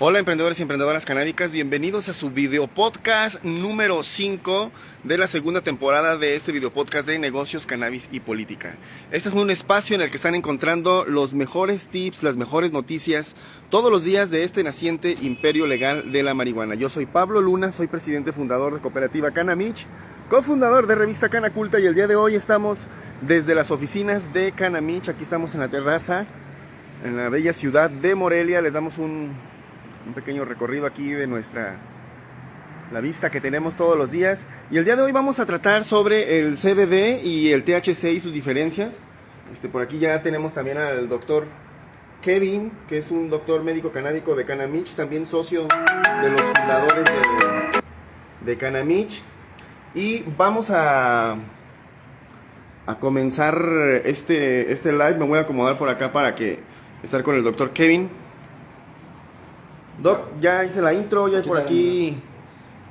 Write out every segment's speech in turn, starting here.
Hola emprendedores y emprendedoras canábicas, bienvenidos a su video podcast número 5 de la segunda temporada de este video podcast de negocios, cannabis y política. Este es un espacio en el que están encontrando los mejores tips, las mejores noticias todos los días de este naciente imperio legal de la marihuana. Yo soy Pablo Luna, soy presidente fundador de Cooperativa Canamich, cofundador de Revista Canaculta y el día de hoy estamos desde las oficinas de Canamich, aquí estamos en la terraza en la bella ciudad de Morelia, les damos un un pequeño recorrido aquí de nuestra la vista que tenemos todos los días. Y el día de hoy vamos a tratar sobre el CBD y el THC y sus diferencias. Este, por aquí ya tenemos también al doctor Kevin, que es un doctor médico canábico de Canamich, también socio de los fundadores de, de Canamich. Y vamos a, a comenzar este, este live. Me voy a acomodar por acá para que estar con el doctor Kevin. Doc, ya hice la intro, ya hay por aquí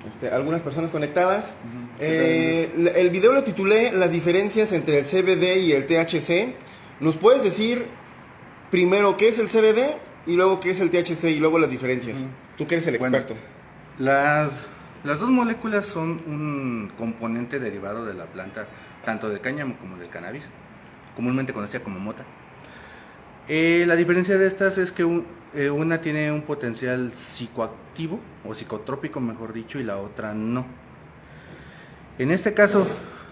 este, algunas personas conectadas. Eh, el video lo titulé Las diferencias entre el CBD y el THC. ¿Nos puedes decir primero qué es el CBD y luego qué es el THC y luego las diferencias? Tú que eres el experto. las, las dos moléculas son un componente derivado de la planta, tanto del cáñamo como del cannabis, comúnmente conocida como mota. Eh, la diferencia de estas es que un, eh, una tiene un potencial psicoactivo o psicotrópico, mejor dicho, y la otra no. En este caso,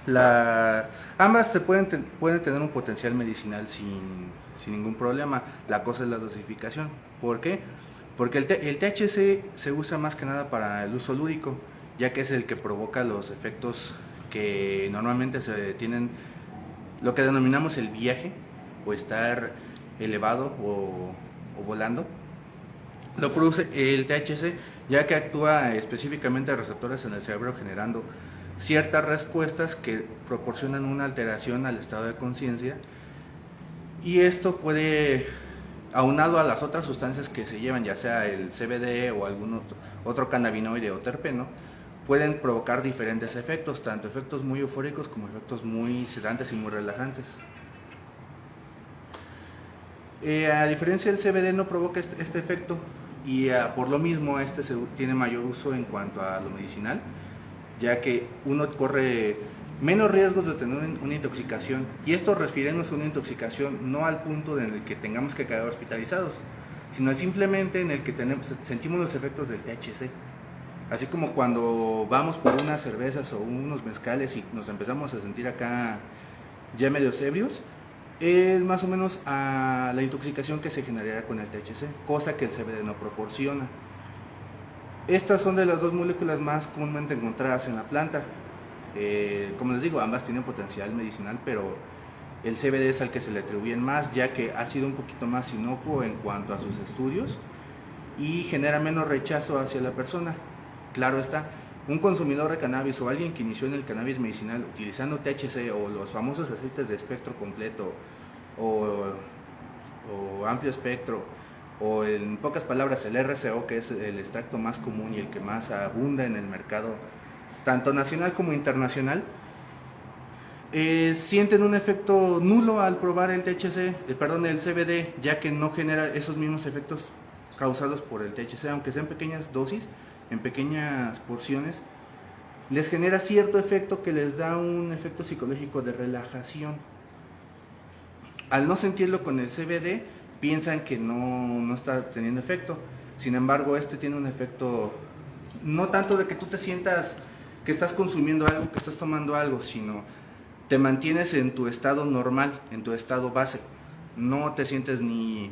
la, ambas pueden, pueden tener un potencial medicinal sin, sin, ningún problema. La cosa es la dosificación. ¿Por qué? Porque el, el THC se usa más que nada para el uso lúdico, ya que es el que provoca los efectos que normalmente se tienen, lo que denominamos el viaje, o estar elevado o o volando, lo produce el THC, ya que actúa específicamente a receptores en el cerebro generando ciertas respuestas que proporcionan una alteración al estado de conciencia y esto puede, aunado a las otras sustancias que se llevan, ya sea el CBD o algún otro, otro cannabinoide o terpeno, pueden provocar diferentes efectos, tanto efectos muy eufóricos como efectos muy sedantes y muy relajantes. Eh, a diferencia del CBD no provoca este, este efecto y ah, por lo mismo este se, tiene mayor uso en cuanto a lo medicinal, ya que uno corre menos riesgos de tener una intoxicación y esto referirnos a una intoxicación no al punto en el que tengamos que quedar hospitalizados, sino simplemente en el que tenemos, sentimos los efectos del THC. Así como cuando vamos por unas cervezas o unos mezcales y nos empezamos a sentir acá ya medio ebrios, es más o menos a la intoxicación que se generaría con el THC, cosa que el CBD no proporciona. Estas son de las dos moléculas más comúnmente encontradas en la planta. Eh, como les digo, ambas tienen potencial medicinal, pero el CBD es al que se le atribuyen más, ya que ha sido un poquito más inocuo en cuanto a sus estudios y genera menos rechazo hacia la persona. Claro está, un consumidor de cannabis o alguien que inició en el cannabis medicinal utilizando THC o los famosos aceites de espectro completo o, amplio espectro o en pocas palabras el RCO que es el extracto más común y el que más abunda en el mercado tanto nacional como internacional eh, sienten un efecto nulo al probar el THC, eh, perdón, el CBD, ya que no genera esos mismos efectos causados por el THC, aunque sean pequeñas dosis, en pequeñas porciones, les genera cierto efecto que les da un efecto psicológico de relajación. Al no sentirlo con el CBD, piensan que no, no está teniendo efecto. Sin embargo, este tiene un efecto no tanto de que tú te sientas que estás consumiendo algo, que estás tomando algo, sino te mantienes en tu estado normal, en tu estado base. No te sientes ni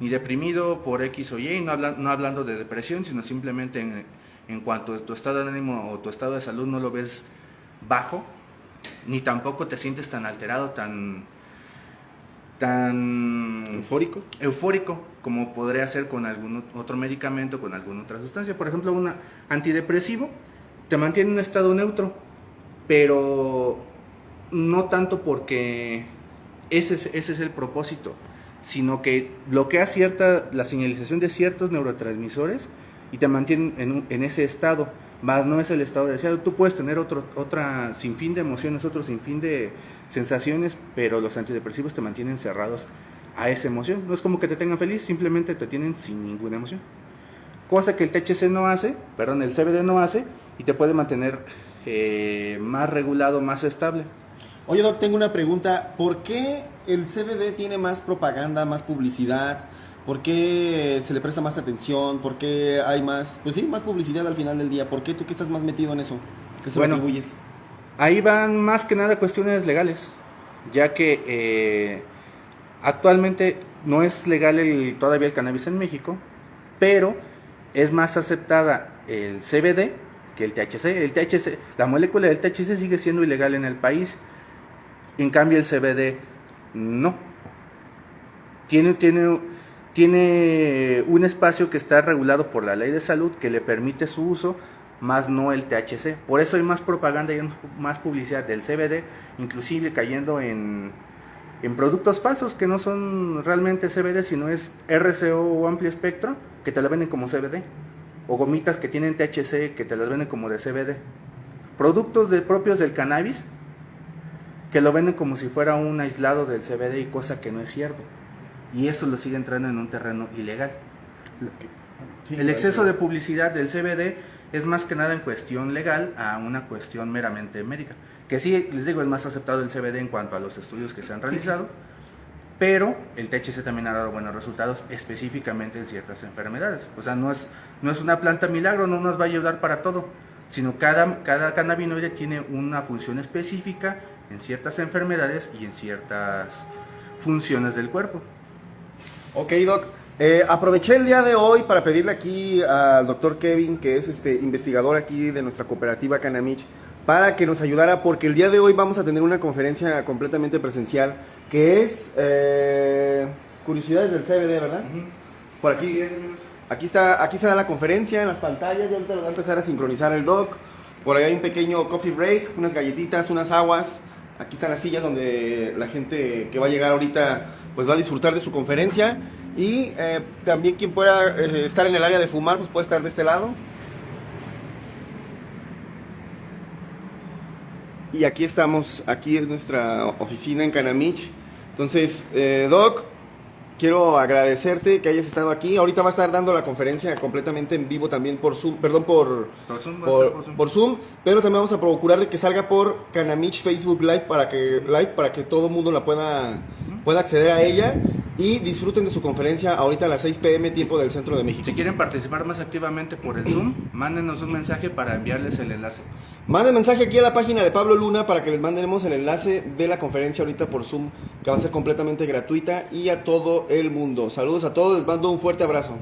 ni deprimido por X o Y, no, no hablando de depresión, sino simplemente en, en cuanto a tu estado de ánimo o tu estado de salud no lo ves bajo, ni tampoco te sientes tan alterado, tan tan eufórico, eufórico como podría ser con algún otro medicamento, con alguna otra sustancia. Por ejemplo, un antidepresivo te mantiene en un estado neutro, pero no tanto porque ese ese es el propósito sino que bloquea cierta, la señalización de ciertos neurotransmisores y te mantiene en, en ese estado, más no es el estado deseado. Tú puedes tener otro, otra sinfín de emociones, otro sinfín de sensaciones, pero los antidepresivos te mantienen cerrados a esa emoción. No es como que te tengan feliz, simplemente te tienen sin ninguna emoción. cosa que el THC no hace, perdón, el CBD no hace y te puede mantener eh, más regulado, más estable. Oye, Doc, tengo una pregunta. ¿Por qué el CBD tiene más propaganda, más publicidad? ¿Por qué se le presta más atención? ¿Por qué hay más, pues sí, más publicidad al final del día? ¿Por qué tú que estás más metido en eso? ¿Qué se Bueno. lo atribuyes? Ahí van más que nada cuestiones legales, ya que eh, actualmente no es legal el, todavía el cannabis en México, pero es más aceptada el CBD que el THC. El THC, la molécula del THC sigue siendo ilegal en el país, en cambio el CBD no. Tiene, tiene, tiene un espacio que está regulado por la ley de salud que le permite su uso, más no el THC. Por eso hay más propaganda y más publicidad del CBD, inclusive cayendo en, en productos falsos que no son realmente CBD, sino es RCO o amplio espectro, que te lo venden como CBD. O gomitas que tienen THC, que te las venden como de CBD. Productos de, propios del cannabis, que lo venden como si fuera un aislado del CBD y cosa que no es cierto. Y eso lo sigue entrando en un terreno ilegal. El exceso de publicidad del CBD es más que nada en cuestión legal a una cuestión meramente médica. Que sí, les digo, es más aceptado el CBD en cuanto a los estudios que se han realizado, pero el THC también ha dado buenos resultados específicamente en ciertas enfermedades. O sea, no es, no es una planta milagro, no nos va a ayudar para todo, sino cada, cada cannabinoide tiene una función específica en ciertas enfermedades y en ciertas funciones del cuerpo. Ok, Doc. Eh, aproveché el día de hoy para pedirle aquí al doctor Kevin, que es este investigador aquí de nuestra cooperativa Canamich, para que nos ayudara, porque el día de hoy vamos a tener una conferencia completamente presencial, que es eh, Curiosidades del CBD, ¿verdad? Por aquí, aquí está, aquí se da la conferencia en las pantallas, ya ahorita lo va a empezar a sincronizar el doc. Por ahí hay un pequeño coffee break, unas galletitas, unas aguas. Aquí están las sillas donde la gente que va a llegar ahorita pues va a disfrutar de su conferencia. Y eh, también quien pueda eh, estar en el área de fumar, pues puede estar de este lado. Y aquí estamos, aquí es nuestra oficina en Canamich. Entonces, eh, Doc, quiero agradecerte que hayas estado aquí. Ahorita va a estar dando la conferencia completamente en vivo también por Zoom, perdón, por, Por Zoom, por Zoom. por Zoom, pero también vamos a procurar de que salga por Canamich Facebook Live para que live para que todo el mundo la pueda pueda acceder a ella y disfruten de su conferencia ahorita a las 6 pm tiempo del centro de México. Si quieren participar más activamente por el Zoom, mándenos un mensaje para enviarles el enlace. Manden mensaje aquí a la página de Pablo Luna para que les mandemos el enlace de la conferencia ahorita por Zoom, que va a ser completamente gratuita y a todo el mundo. Saludos a todos, les mando un fuerte abrazo.